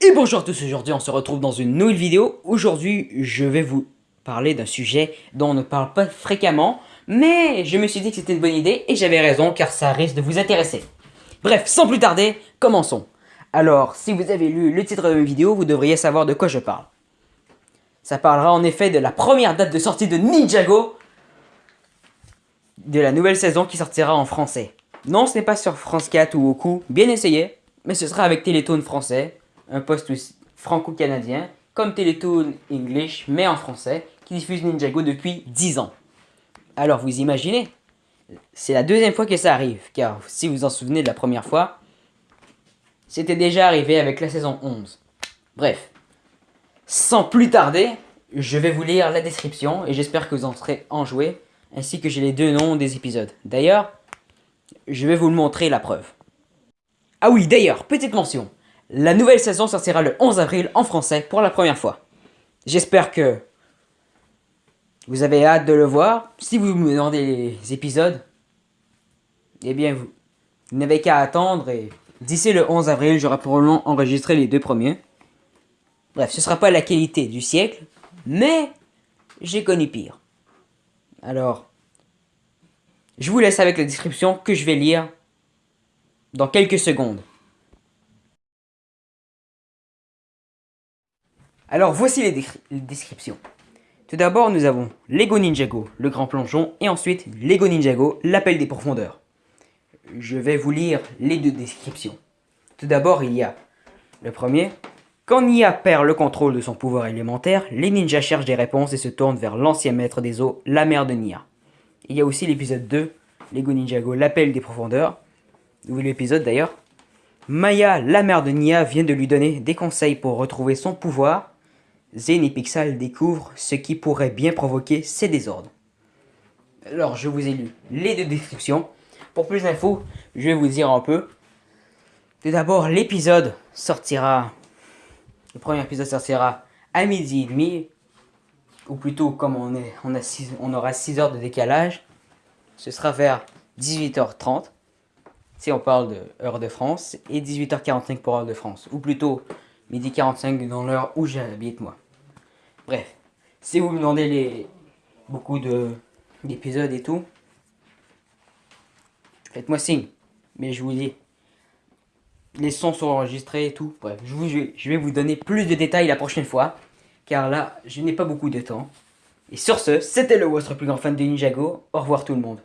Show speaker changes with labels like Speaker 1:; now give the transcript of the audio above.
Speaker 1: Et bonjour à tous, aujourd'hui on se retrouve dans une nouvelle vidéo. Aujourd'hui je vais vous parler d'un sujet dont on ne parle pas fréquemment, mais je me suis dit que c'était une bonne idée et j'avais raison car ça risque de vous intéresser. Bref, sans plus tarder, commençons. Alors, si vous avez lu le titre de ma vidéo, vous devriez savoir de quoi je parle. Ça parlera en effet de la première date de sortie de Ninjago, de la nouvelle saison qui sortira en français. Non, ce n'est pas sur France 4 ou Oku, bien essayé, mais ce sera avec Télétoon français, un poste franco-canadien, comme Télétoon English, mais en français, qui diffuse Ninjago depuis 10 ans. Alors vous imaginez C'est la deuxième fois que ça arrive, car si vous vous en souvenez de la première fois, c'était déjà arrivé avec la saison 11. Bref, sans plus tarder, je vais vous lire la description et j'espère que vous en serez enjoué, ainsi que j'ai les deux noms des épisodes. D'ailleurs, je vais vous montrer la preuve. Ah oui, d'ailleurs, petite mention. La nouvelle saison sortira le 11 avril en français pour la première fois. J'espère que vous avez hâte de le voir. Si vous me demandez les épisodes, eh bien, vous, n'avez qu'à attendre et d'ici le 11 avril, j'aurai probablement enregistré les deux premiers. Bref, ce sera pas la qualité du siècle, mais j'ai connu pire. Alors, je vous laisse avec la description que je vais lire dans quelques secondes. Alors voici les, descriptions. Tout d'abord, nous avons Lego Ninjago, le grand plongeon, et ensuite Lego Ninjago, l'appel des profondeurs. Je vais vous lire les deux descriptions. Tout d'abord, il y a le premier. Quand Nia perd le contrôle de son pouvoir élémentaire, les ninjas cherchent des réponses et se tournent vers l'ancien maître des eaux, la mère de Nia. Il y a aussi l'épisode 2, Lego Ninjago, l'appel des profondeurs, nouvel épisode d'ailleurs. Maya, la mère de Nia, vient de lui donner des conseils pour retrouver son pouvoir. Zen et Pixel découvrent ce qui pourrait bien provoquer ces désordres. Alors, je vous ai lu les deux descriptions. Pour plus d'infos, je vais vous dire un peu. Tout d'abord, l'épisode sortira... Le premier épisode sortira à midi et demi. Ou plutôt, comme on, est, on, a on aura 6 heures de décalage, ce sera vers 18h30 si on parle de heure de France, et 18h45 pour heure de France, ou plutôt midi 45 dans l'heure où j'habite moi. Bref, si vous me demandez les beaucoup d'épisodes et tout, faites-moi signe. Mais je vous dis, les sons sont enregistrés et tout. Bref, je, vais vous donner plus de détails la prochaine fois, car là, je n'ai pas beaucoup de temps. Et sur ce, c'était le votre plus grand fan de Ninjago. Au revoir tout le monde.